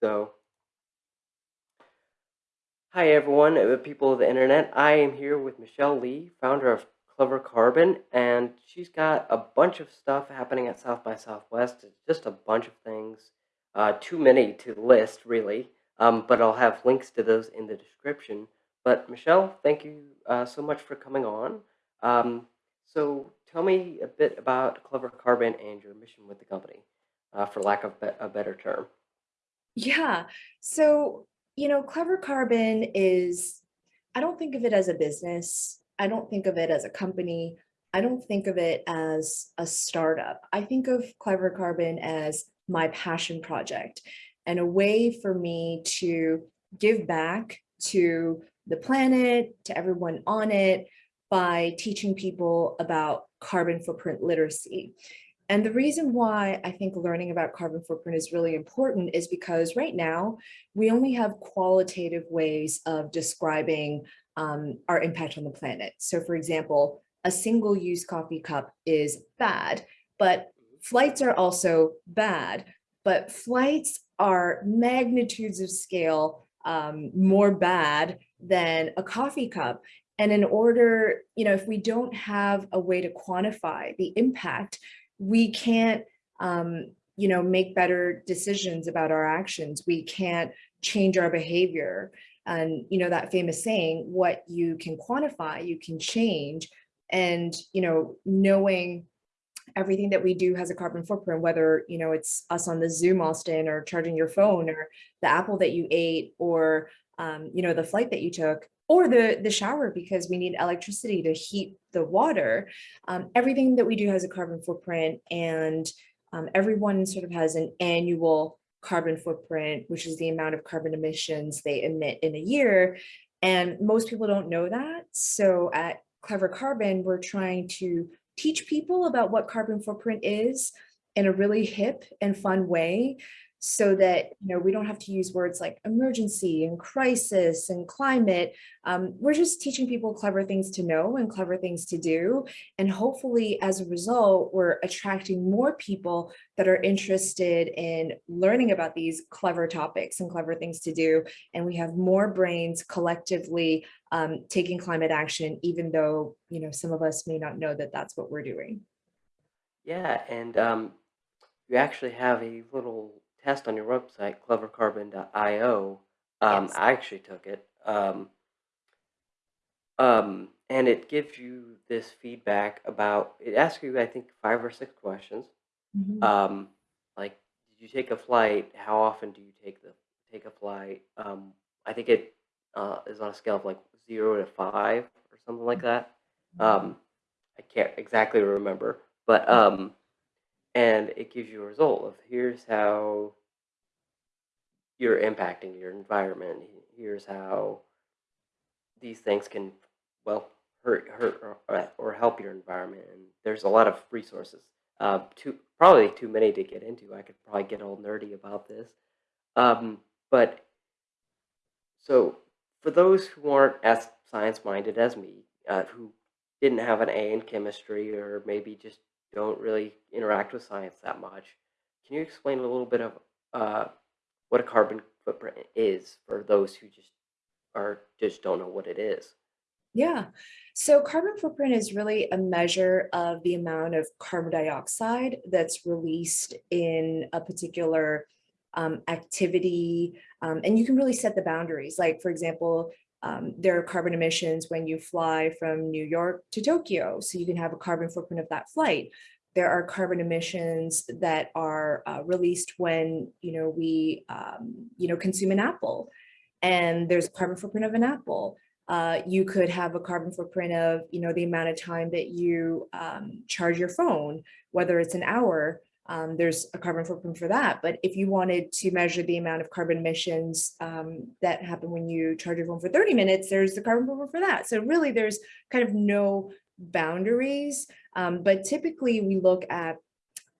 So, hi everyone, uh, people of the internet. I am here with Michelle Lee, founder of Clever Carbon, and she's got a bunch of stuff happening at South by Southwest. It's just a bunch of things, uh, too many to list, really. Um, but I'll have links to those in the description. But Michelle, thank you uh, so much for coming on. Um, so tell me a bit about Clever Carbon and your mission with the company, uh, for lack of a better term. Yeah. So, you know, Clever Carbon is, I don't think of it as a business. I don't think of it as a company. I don't think of it as a startup. I think of Clever Carbon as my passion project and a way for me to give back to the planet, to everyone on it, by teaching people about carbon footprint literacy. And the reason why I think learning about carbon footprint is really important is because right now we only have qualitative ways of describing um, our impact on the planet. So for example, a single use coffee cup is bad, but flights are also bad, but flights are magnitudes of scale um, more bad than a coffee cup. And in order, you know, if we don't have a way to quantify the impact, we can't, um, you know, make better decisions about our actions. We can't change our behavior. And, you know, that famous saying, what you can quantify, you can change. And, you know, knowing everything that we do has a carbon footprint, whether, you know, it's us on the Zoom, Austin, or charging your phone, or the apple that you ate, or, um, you know, the flight that you took, or the, the shower because we need electricity to heat the water. Um, everything that we do has a carbon footprint and um, everyone sort of has an annual carbon footprint, which is the amount of carbon emissions they emit in a year. And most people don't know that. So at Clever Carbon, we're trying to teach people about what carbon footprint is in a really hip and fun way so that you know we don't have to use words like emergency and crisis and climate. Um, we're just teaching people clever things to know and clever things to do. And hopefully as a result we're attracting more people that are interested in learning about these clever topics and clever things to do. And we have more brains collectively um, taking climate action even though you know some of us may not know that that's what we're doing. Yeah and um, you actually have a little test on your website, clevercarbon.io. Um, yes I actually took it. Um, um, and it gives you this feedback about, it asks you, I think, five or six questions. Mhm. Um, like, did you take a flight? How often do you take the take a flight? Um, I think it uh, is on a scale of like zero to five or something like that. Um, I can't exactly remember, but um, and it gives you a result of here's how you're impacting your environment. Here's how these things can, well, hurt, hurt or, or help your environment. And there's a lot of resources. Uh, too probably too many to get into. I could probably get all nerdy about this. Um, but so for those who aren't as science minded as me, uh, who didn't have an A in chemistry or maybe just don't really interact with science that much. Can you explain a little bit of uh, what a carbon footprint is for those who just are just don't know what it is? Yeah. So carbon footprint is really a measure of the amount of carbon dioxide that's released in a particular um, activity. Um, and you can really set the boundaries. Like, for example, um, there are carbon emissions when you fly from New York to Tokyo, so you can have a carbon footprint of that flight. There are carbon emissions that are uh, released when you know we um, you know consume an apple, and there's carbon footprint of an apple. Uh, you could have a carbon footprint of you know the amount of time that you um, charge your phone, whether it's an hour um, there's a carbon footprint for that. But if you wanted to measure the amount of carbon emissions um, that happen when you charge your phone for 30 minutes, there's the carbon footprint for that. So really there's kind of no boundaries. Um, but typically we look at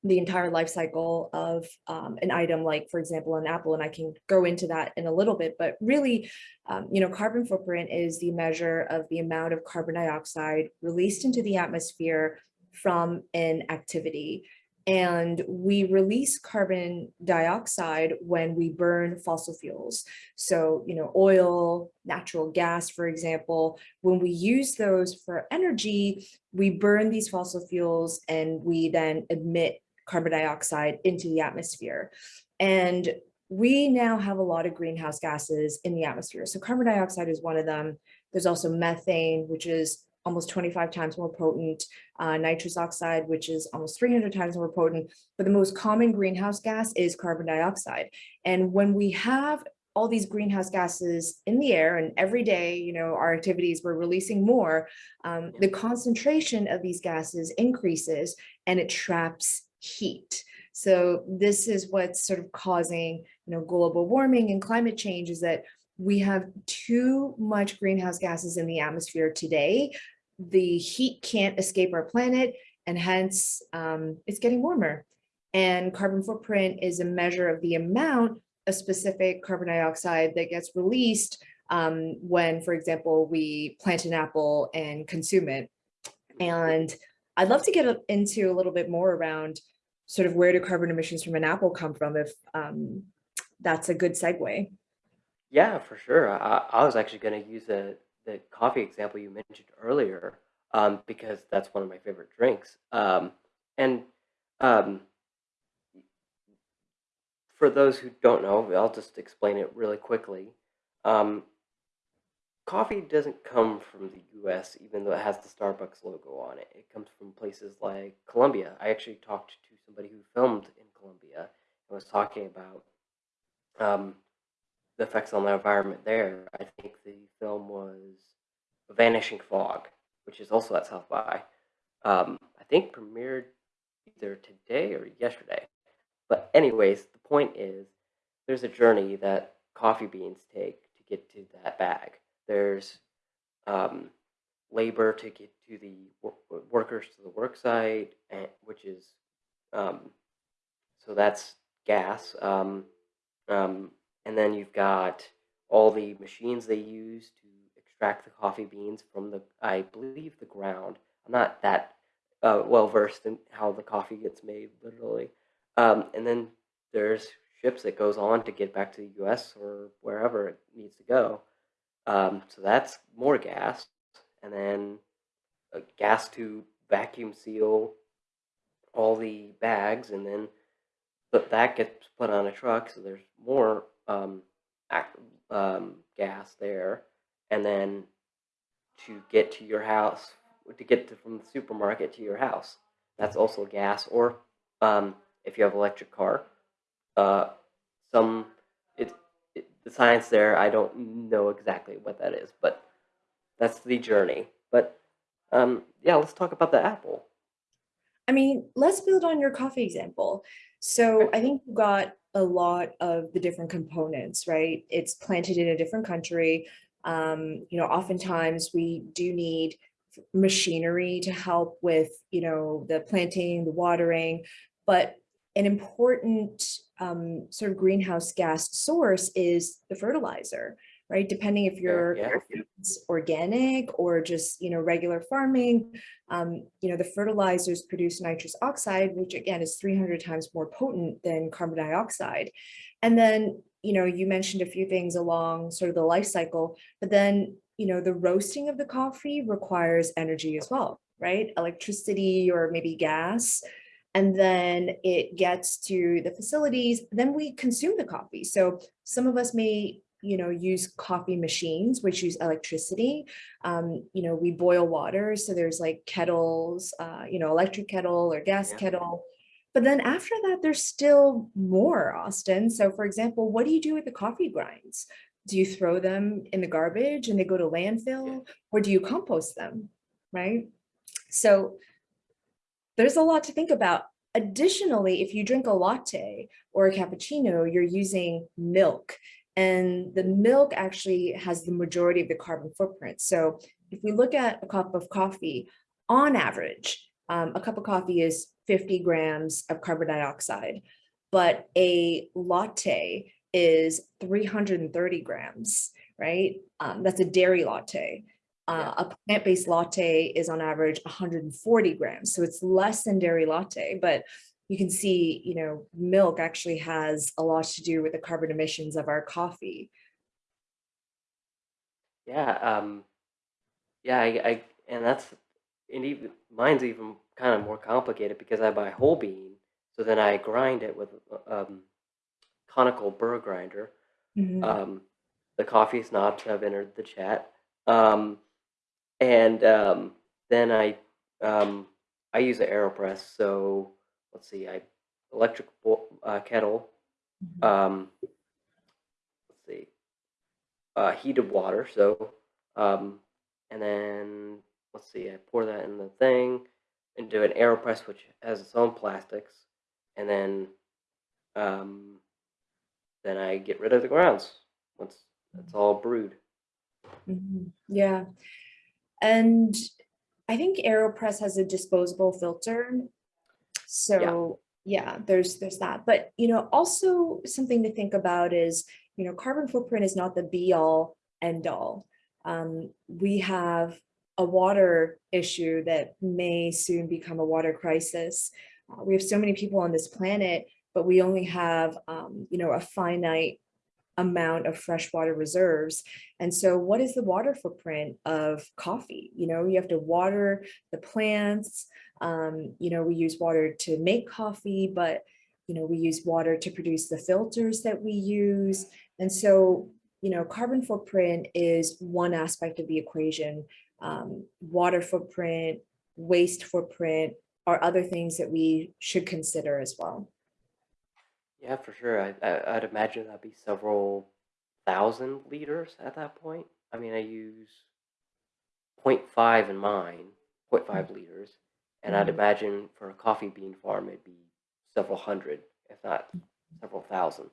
the entire life cycle of um, an item like, for example, an apple, and I can go into that in a little bit, but really, um, you know, carbon footprint is the measure of the amount of carbon dioxide released into the atmosphere from an activity. And we release carbon dioxide when we burn fossil fuels. So, you know, oil, natural gas, for example, when we use those for energy, we burn these fossil fuels and we then emit carbon dioxide into the atmosphere. And we now have a lot of greenhouse gases in the atmosphere. So carbon dioxide is one of them. There's also methane, which is almost 25 times more potent, uh, nitrous oxide, which is almost 300 times more potent. But the most common greenhouse gas is carbon dioxide. And when we have all these greenhouse gases in the air and every day, you know, our activities, we're releasing more, um, the concentration of these gases increases and it traps heat. So this is what's sort of causing, you know, global warming and climate change is that we have too much greenhouse gases in the atmosphere today. The heat can't escape our planet and hence um, it's getting warmer. And carbon footprint is a measure of the amount of specific carbon dioxide that gets released um, when, for example, we plant an apple and consume it. And I'd love to get into a little bit more around sort of where do carbon emissions from an apple come from if um, that's a good segue. Yeah, for sure. I, I was actually going to use the the coffee example you mentioned earlier, um, because that's one of my favorite drinks. Um, and um, for those who don't know, I'll just explain it really quickly. Um, coffee doesn't come from the U.S., even though it has the Starbucks logo on it. It comes from places like Colombia. I actually talked to somebody who filmed in Colombia and was talking about um, the effects on the environment there. I think the film was Vanishing Fog, which is also at South by. Um, I think premiered either today or yesterday. But anyways, the point is there's a journey that coffee beans take to get to that bag. There's um, labor to get to the wor- workers to the work site, and, which is um, so that's gas. Um, um, and then you've got all the machines they use to extract the coffee beans from the, I believe, the ground. I'm not that uh, well versed in how the coffee gets made, literally. Um, and then there's ships that goes on to get back to the U.S. or wherever it needs to go. Um, so that's more gas, and then uh, gas to vacuum seal all the bags, and then but that gets put on a truck. So there's more um, um, gas there, and then to get to your house, to get to, from the supermarket to your house, that's also gas. Or um, if you have electric car, uh, some it, it the science there I don't know exactly what that is, but that's the journey. But um, yeah, let's talk about the apple. I mean, let's build on your coffee example. So I think you got a lot of the different components, right? It's planted in a different country. Um, you know, oftentimes we do need machinery to help with, you know, the planting, the watering, but an important um, sort of greenhouse gas source is the fertilizer right? Depending if you're yeah. it's organic or just, you know, regular farming, um, you know, the fertilizers produce nitrous oxide, which again is 300 times more potent than carbon dioxide. And then, you know, you mentioned a few things along sort of the life cycle, but then, you know, the roasting of the coffee requires energy as well, right? Electricity or maybe gas and then it gets to the facilities, then we consume the coffee. So some of us may you know, use coffee machines, which use electricity. Um, you know, we boil water. So there's like kettles, uh, you know, electric kettle or gas Yeah. kettle. But then after that, there's still more, Austin. So for example, what do you do with the coffee grinds? Do you throw them in the garbage and they go to landfill or do you compost them? Right. So there's a lot to think about. Additionally, if you drink a latte or a cappuccino, you're using milk. And the milk actually has the majority of the carbon footprint. So if we look at a cup of coffee, on average, um, a cup of coffee is 50 grams of carbon dioxide, but a latte is 330 grams, right? Um, that's a dairy latte. Uh, a plant-based latte is on average 140 grams, so it's less than dairy latte, but you can see, you know, milk actually has a lot to do with the carbon emissions of our coffee. Yeah, um, yeah, I, I and that's and even mine's even kind of more complicated because I buy whole bean, so then I grind it with uh, um, conical burr grinder. Mhm, Um, the coffee snobs have entered the chat, um, and um, then I um, I use an Aeropress. So let's see, I electric uh, kettle. mhm, Um, let's see. uh, heated water. So, um, and then let's see, I pour that in the thing into an AeroPress, which has its own plastics, and then um, then I get rid of the grounds once it's all brewed. mhm. Yeah, and I think AeroPress has a disposable filter. Yeah, So yeah, there's there's that. But you know, also something to think about is, you know, carbon footprint is not the be all end all. Um, we have a water issue that may soon become a water crisis. Uh, we have so many people on this planet, but we only have um, you know, a finite amount of freshwater reserves. And so what is the water footprint of coffee? You know, you have to water the plants. Um, you know, we use water to make coffee, but you know, we use water to produce the filters that we use. And so, you know, carbon footprint is one aspect of the equation. Um, water footprint, waste footprint are other things that we should consider as well. yeah, for sure. I, I I'd imagine that'd be several thousand liters at that point. I mean, I use 0.5 in mine, zero point 0.5 liters, and I'd Mhm. imagine for a coffee bean farm it'd be several hundred, if not several thousand.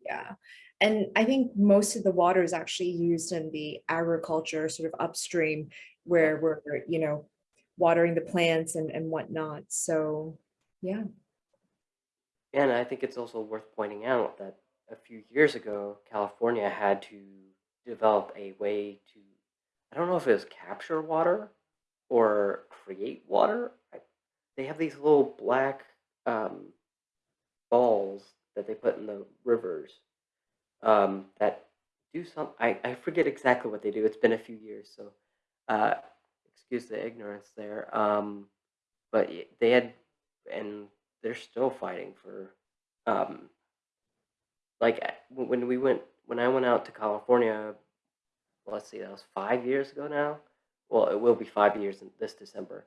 Yeah. And I think most of the water is actually used in the agriculture sort of upstream where we're, you know, watering the plants and, and whatnot. So yeah. And I think it's also worth pointing out that a few years ago, California had to develop a way to, I don't know if it was capture water or create water. They have these little black um, balls that they put in the rivers um, that do some. I, I forget exactly what they do. It's been a few years, so uh, excuse the ignorance there. Um, but they had, and they're still fighting for, um, like uh, when we went when I went out to California. Let's see, that was five years ago now. Well, it will be five years in this December.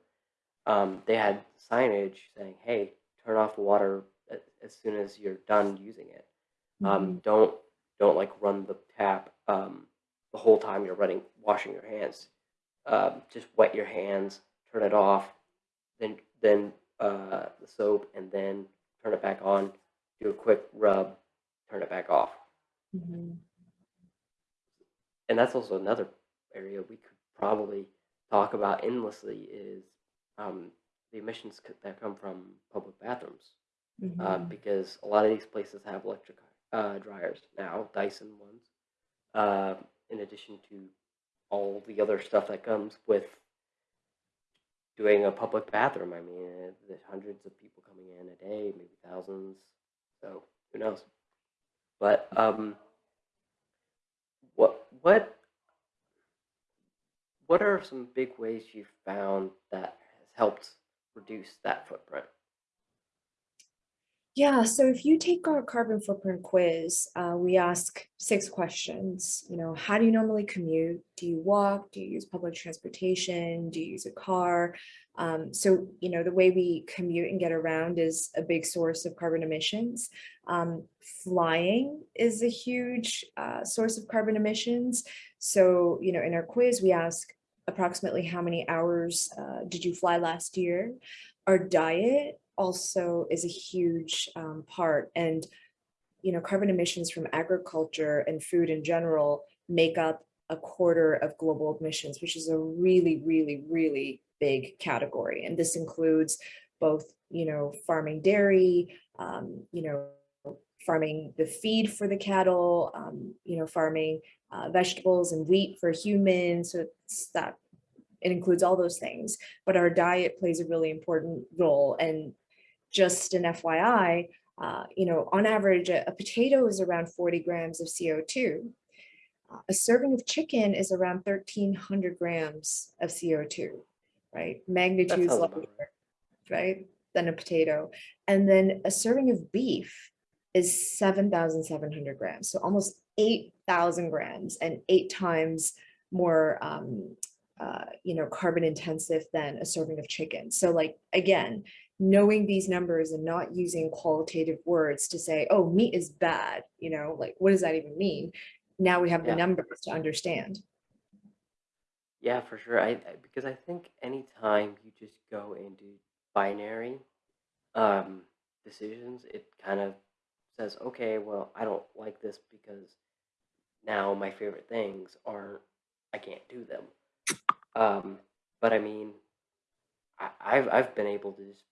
Um, they had signage saying, "Hey, turn off the water as soon as you're done using it." Um, Mhm, don't don't like run the tap um, the whole time you're running washing your hands. Um, just wet your hands, turn it off, then then uh, the soap, and then turn it back on. Do a quick rub, turn it back off. mhm. And that's also another area we could probably talk about endlessly is um, the emissions that come from public bathrooms. um, Mhm. because a lot of these places have electric uh, dryers now, Dyson ones. Uh, in addition to all the other stuff that comes with doing a public bathroom. I mean, uh, there's hundreds of people coming in a day, maybe thousands. So who knows? But um, what what what are some big ways you've found that has helped reduce that footprint? Yeah, so if you take our carbon footprint quiz, uh, we ask six questions. You know, how do you normally commute? Do you walk? Do you use public transportation? Do you use a car? Um, so, you know, the way we commute and get around is a big source of carbon emissions. Um, flying is a huge uh, source of carbon emissions. So, you know, in our quiz, we ask approximately how many hours uh, did you fly last year? Our diet also is a huge um, part and you know carbon emissions from agriculture and food in general make up a quarter of global emissions which is a really really really big category and this includes both you know farming dairy um, you know farming the feed for the cattle um, you know farming uh, vegetables and wheat for humans so it's that it includes all those things but our diet plays a really important role and just an FYI, uh, you know, on average, a, a potato is around 40 grams of CO2. Uh, A serving of chicken is around 1300 grams of CO2, right? That Magnitudes larger, right. right, than a potato. And then a serving of beef is 7,700 grams, so almost 8,000 grams and eight times more, um, uh, you know, carbon intensive than a serving of chicken. So like, again, knowing these numbers and not using qualitative words to say, oh, meat is bad, you know, like, what does that even mean? Now we have the numbers to understand. Yeah, for sure. I, I because I think anytime you just go into binary um, decisions, it kind of says, okay, well, I don't like this because now my favorite things aren't, I can't do them. Um, but I mean, I, I've I've been able to just,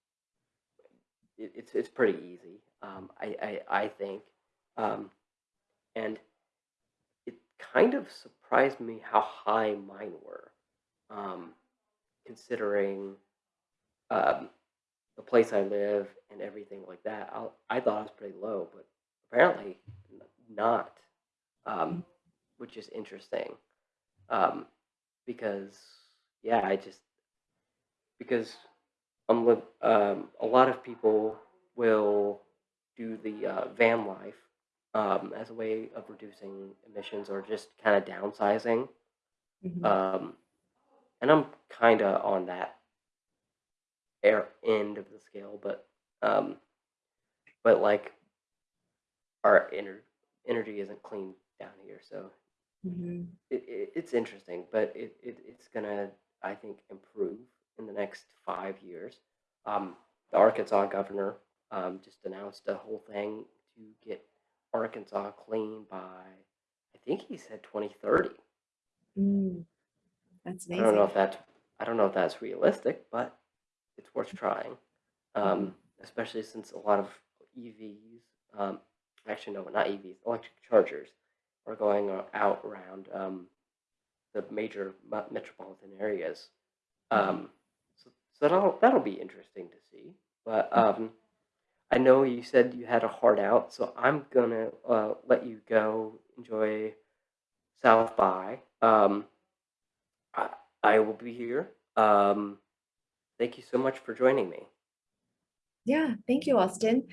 it, it's it's pretty easy. Um, I, I I think, um, and it kind of surprised me how high mine were, um, considering um, the place I live and everything like that. I, I thought it was pretty low, but apparently not, um, which is interesting. Um, because yeah, I just because Um, a lot of people will do the uh, van life um, as a way of reducing emissions or just kind of downsizing. Mhm. Um, and I'm kind of on that air end of the scale, but um, but like our ener- energy isn't clean down here, so Mhm. it, it, it's interesting, but it, it it's gonna I think improve in the next five years. Um, the Arkansas governor um, just announced a whole thing to get Arkansas clean by I think he said 2030. Mm, That's I don't know if that's I don't know if that's realistic, but it's worth trying. Um, especially since a lot of EVs, um, actually no, not EVs, electric chargers, are going out around um, the major metropolitan areas. Um, so, that'll that'll be interesting to see. But um, I know you said you had a heart out, so I'm gonna uh, let you go enjoy South by. Um, I, I will be here. Um, thank you so much for joining me. Yeah, thank you, Austin.